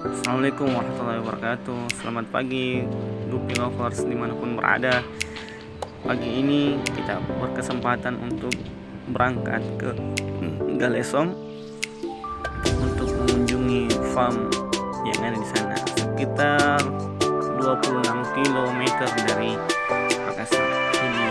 Assalamualaikum warahmatullahi wabarakatuh. Selamat pagi Dupi Lovers di mana pun berada. Pagi ini kita berkesempatan untuk berangkat ke Galesong Untuk mengunjungi farm yang ada di sana. Sekitar 26 km dari Makassar. Jadi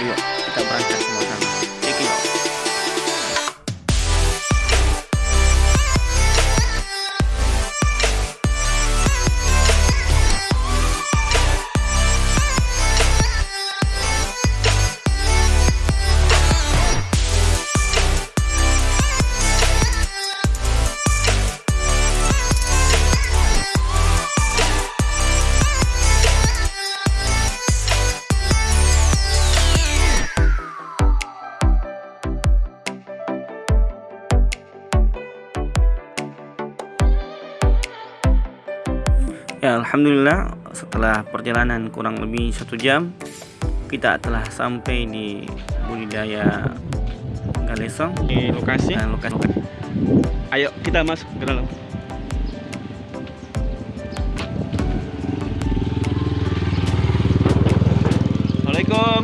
ayo kita berangkat semua Alhamdulillah setelah perjalanan kurang lebih satu jam kita telah sampai di budidaya Galesong di lokasi. dan lokasi Ayo kita masuk ke dalam. Assalamualaikum.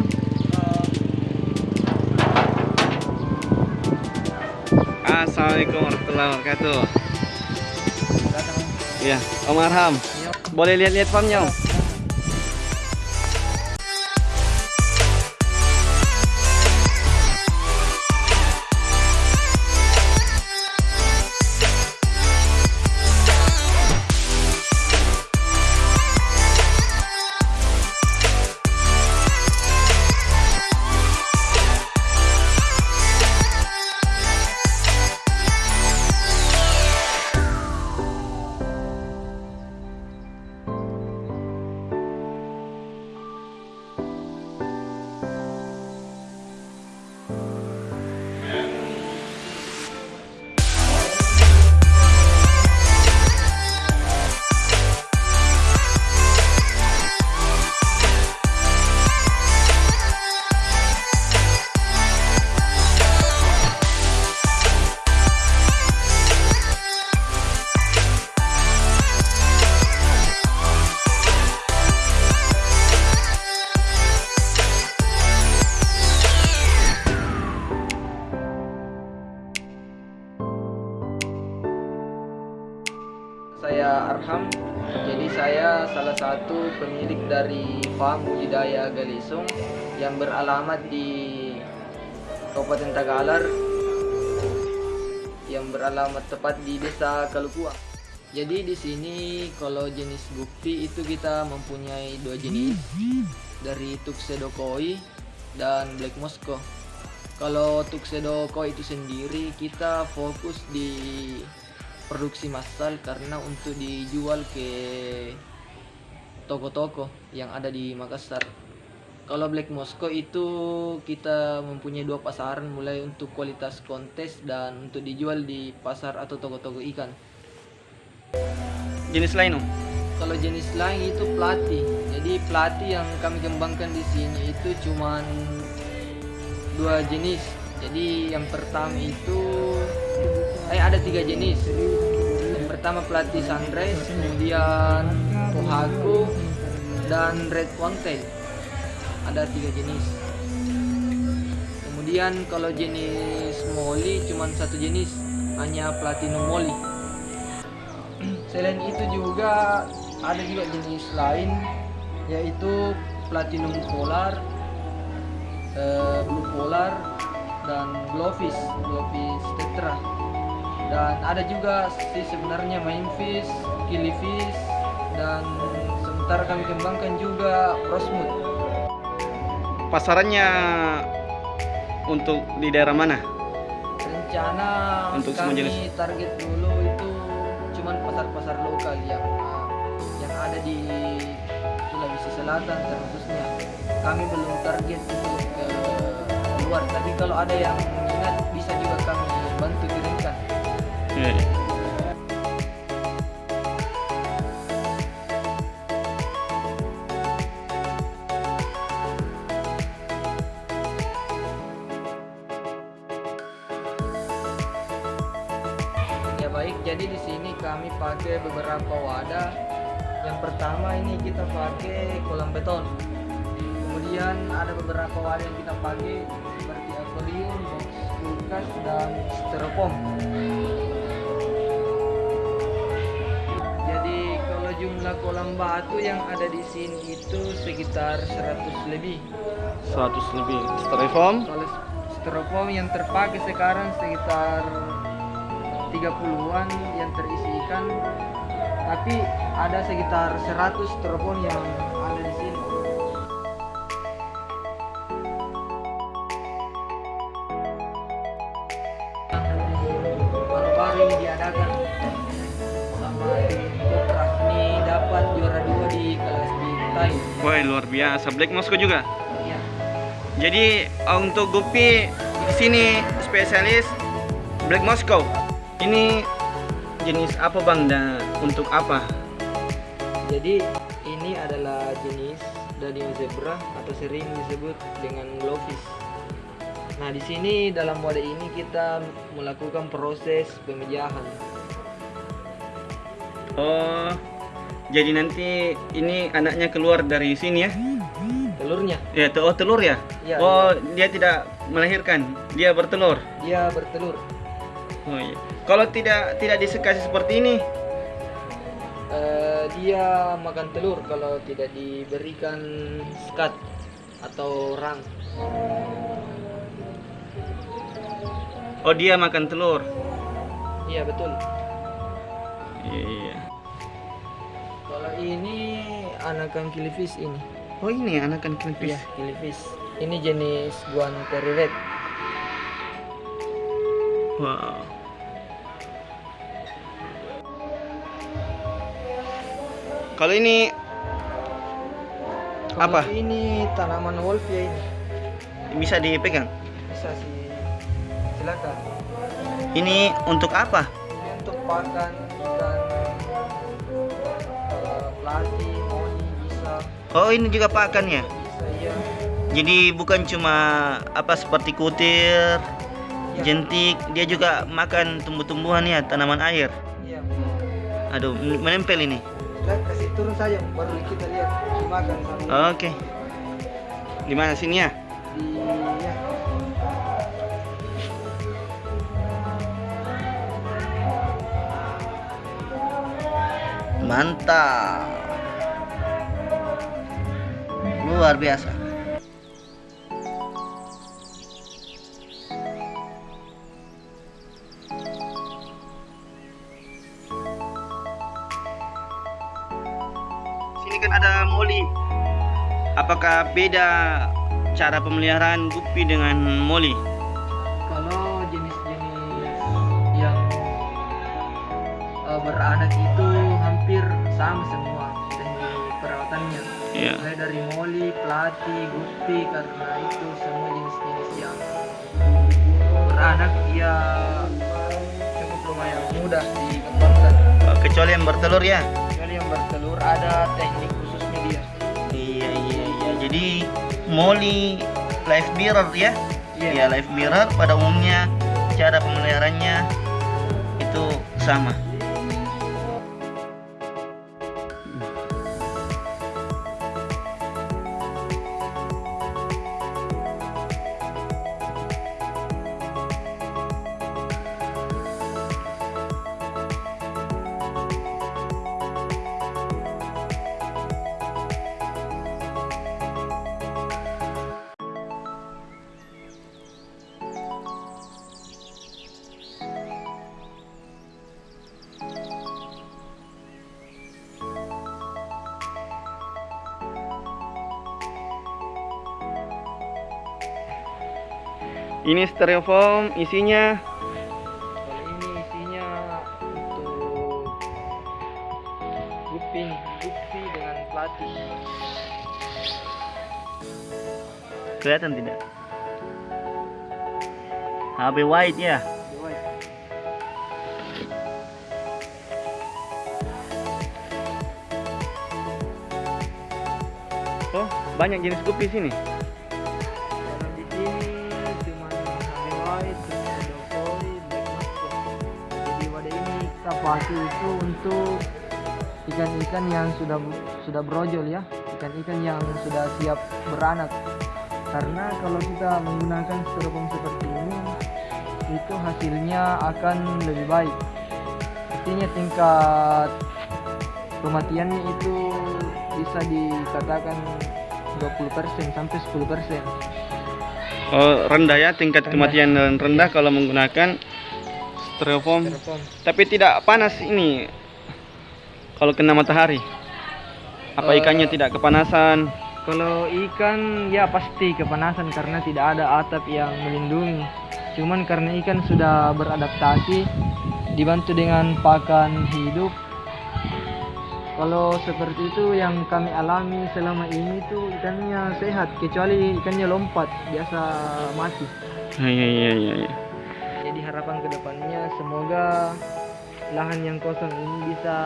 Assalamualaikum warahmatullahi wabarakatuh. Ya, Om Arham. Boleh lihat-lihat farmnya? Dari farm budidaya Galisung yang beralamat di Kabupaten Tagalar yang beralamat tepat di Desa Kalukua. Jadi di sini kalau jenis gupi itu kita mempunyai dua jenis dari Tuxedo Koi dan Black Moscow. Kalau Tuxedo Koi itu sendiri kita fokus di produksi massal karena untuk dijual ke toko-toko yang ada di Makassar. Kalau Black Moscow itu kita mempunyai dua pasaran mulai untuk kualitas kontes dan untuk dijual di pasar atau toko-toko ikan. Jenis lain, Om? Kalau jenis lain itu plati. Jadi plati yang kami kembangkan di sini itu cuman dua jenis. Jadi yang pertama itu eh ada tiga jenis. Pertama plati sunrise, kemudian pohaku dan red pontail. Ada tiga jenis. Kemudian kalau jenis molly cuman satu jenis, hanya platinum molly. Selain itu juga ada juga jenis lain yaitu platinum polar, eh, blue polar dan glowfish, glowfish tetra. Dan ada juga sih sebenarnya mainfish, killifish dan sementara kami kembangkan juga rosmut. Pasarannya untuk di daerah mana? Rencana Untuk kami jenis? target dulu itu cuman pasar-pasar lokal yang uh, yang ada di Sulawesi Selatan terkhususnya. Kami belum target untuk ke luar, tapi kalau ada yang minat bisa juga kami bantu kirimkan. Ya, baik, jadi di sini kami pakai beberapa wadah. Yang pertama ini kita pakai kolam beton. Kemudian ada beberapa wadah yang kita pakai seperti akuarium, box kulkas dan styrofoam. Jadi kalau jumlah kolam batu yang ada di sini itu sekitar 100 lebih. 100 lebih. Styrofoam. Kalau styrofoam yang terpakai sekarang sekitar 30-an yang terisi ikan. Tapi ada sekitar 100 styrofoam yang Woi, luar biasa. Black Moscow juga. Ya. Jadi uh, untuk Gupi di sini spesialis Black Moscow. Ini jenis apa Bang dan untuk apa? Jadi ini adalah jenis dadium zebra atau sering disebut dengan glowfish. Nah di sini dalam wadah ini kita melakukan proses pemejahan. Oh, jadi nanti ini anaknya keluar dari sini ya? Telurnya Ya, te- oh telur ya? Iya, oh, dia tidak melahirkan, dia bertelur. dia bertelur. Oh iya. Kalau tidak tidak disekasi seperti ini, Eh, dia makan telur kalau tidak diberikan skat atau rang. oh dia makan telur. Iya betul. Iya. Ini anakan killifish ini. Oh ini anakan killifish. Iya killifish. Ini jenis guanteri red. Wow. Kalau ini Kalau Apa? Ini tanaman wolf ya ini. bisa dipegang. Bisa sih. Silakan. Ini untuk apa? Ini untuk pakan pelati, moni bisa, Oh ini juga pakan ya. bisa iya. Jadi bukan cuma apa seperti kutir, Iya. jentik, dia juga makan tumbuh-tumbuhan ya, tanaman air. Iya. Aduh, men- menempel ini. Sudah kasih turun saja baru kita lihat dimakan sama Oke. Di mana sini ya? di Mantap. Luar biasa. Sini kan ada moli. Apakah beda cara pemeliharaan gupi dengan moli? Mulai dari moli, pelati, gupi karena itu semua jenis-jenis yang beranak dia cukup lumayan mudah dikembangkan. Kecuali yang bertelur ya. Kecuali yang bertelur ada teknik khususnya dia. Iya iya iya. Jadi Molly live mirror ya? Iya live mirror pada umumnya cara pemeliharaannya itu sama. Ini styrofoam isinya Kalau ini isinya untuk gupi, nih, gupi dengan pelati. kelihatan tidak? HB white ya. Oh banyak jenis gupi sini. Pakai itu untuk ikan-ikan yang sudah sudah brojol ya. Ikan-ikan yang sudah siap beranak. Karena kalau kita menggunakan styrofoam seperti ini itu hasilnya akan lebih baik. Artinya tingkat kematiannya itu bisa dikatakan 20% sampai 10% Oh, rendah ya tingkat kematian dan rendah kalau menggunakan styrofoam. styrofoam Tapi tidak panas ini kalau kena matahari. Apa Eh, ikannya tidak kepanasan? Kalau ikan ya pasti kepanasan karena tidak ada atap yang melindungi. Cuman karena ikan sudah beradaptasi dibantu dengan pakan hidup. Kalau seperti itu yang kami alami selama ini tuh ikannya sehat kecuali ikannya lompat biasa mati. Iya iya iya iya. Harapan ke depannya semoga lahan yang kosong ini bisa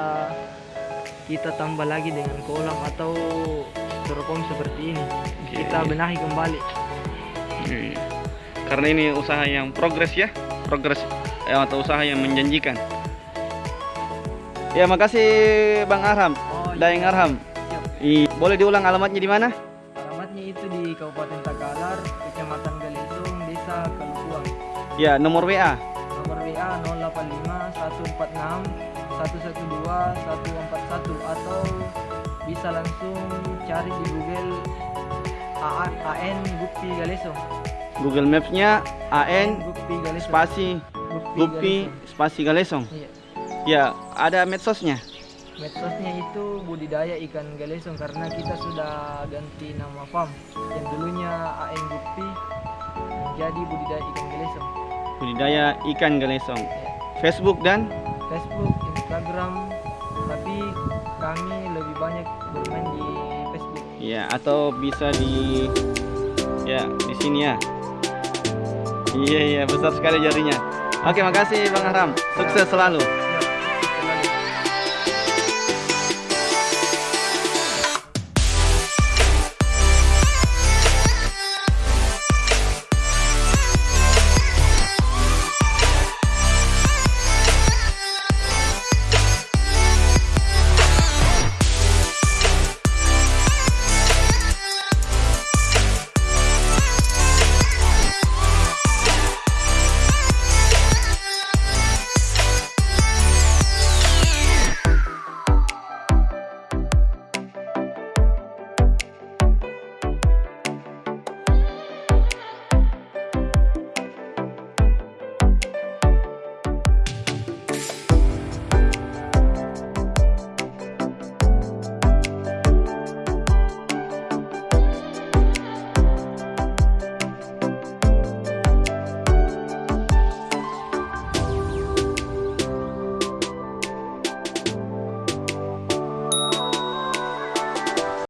kita tambah lagi dengan kolam atau styrofoam seperti ini. Kita benahi kembali. Iya. Karena ini usaha yang progres ya, progres eh, atau usaha yang menjanjikan. Ya makasih Bang Arham, Oh, Daeng Arham. Siap. I, boleh diulang alamatnya di mana? Alamatnya itu di Kabupaten Ya nomor WA. Nomor WA 085 146 112 141 atau bisa langsung cari di Google A- AN Gupi Galesong. Google Maps-nya AN Gupi Galesong. spasi Gupi spasi Galesong. Iya. Ya ada medsosnya. Medsosnya itu budidaya ikan galesong karena kita sudah ganti nama farm. Yang dulunya AN Gupi menjadi budidaya ikan galesong. Budidaya ikan Galesong. Ya. Facebook dan Facebook, Instagram, tapi kami lebih banyak bermain di Facebook. ya atau bisa di ya di sini ya. Iya iya besar sekali jarinya. Oke makasih Bang Arham. Sukses selalu.